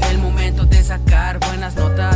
El momento de sacar buenas notas.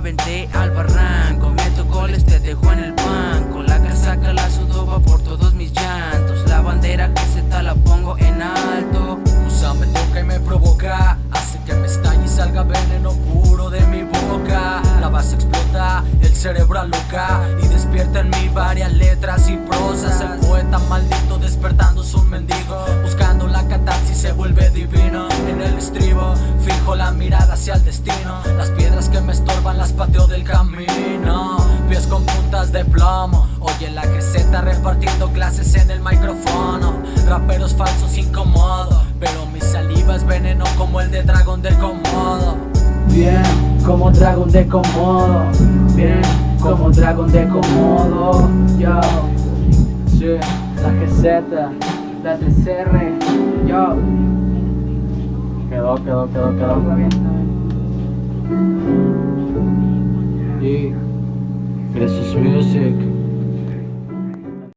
Aventé al barranco. Meto goles, te dejo en el banco. La casaca la sudo va por todos mis llantos. La bandera que se la pongo en alto. Musa me toca y me provoca. Hace que me estalle y salga veneno puro de mi boca. La base explota, el cerebro aloca Y despierta en mí varias letras y prosas. El poeta maldito despertando un mendigo Buscando la catarsis se vuelve divino En el estribo la mirada hacia el destino. Las piedras que me estorban las pateo del camino. Pies con puntas de plomo. Oye la geseta repartiendo clases en el micrófono. Raperos falsos incomodos Pero mi saliva es veneno como el de dragón de Komodo Bien, como dragón de Komodo Bien, como dragón de Komodo Yo, sí, la geseta, la TCR Yo Quedó, quedó, quedó, quedó Y Precious Music